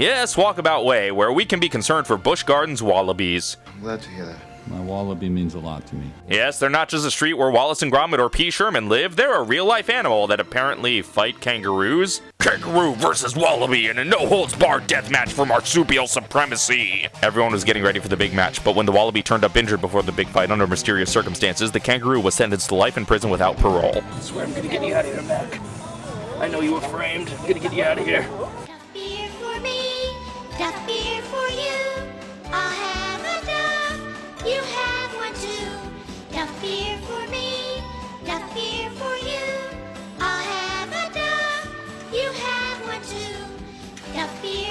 Yes, Walkabout Way, where we can be concerned for Busch Gardens wallabies. I'm glad to hear that. My wallaby means a lot to me. Yes, they're not just a street where Wallace and Gromit or P. Sherman live, they're a real life animal that apparently fight kangaroos. Kangaroo versus Wallaby in a no holds barred death match for marsupial supremacy. Everyone was getting ready for the big match, but when the Wallaby turned up injured before the big fight under mysterious circumstances, the kangaroo was sentenced to life in prison without parole. I swear I'm gonna get you out of here, Mac. I know you were framed. I'm gonna get you out of here. you the fear.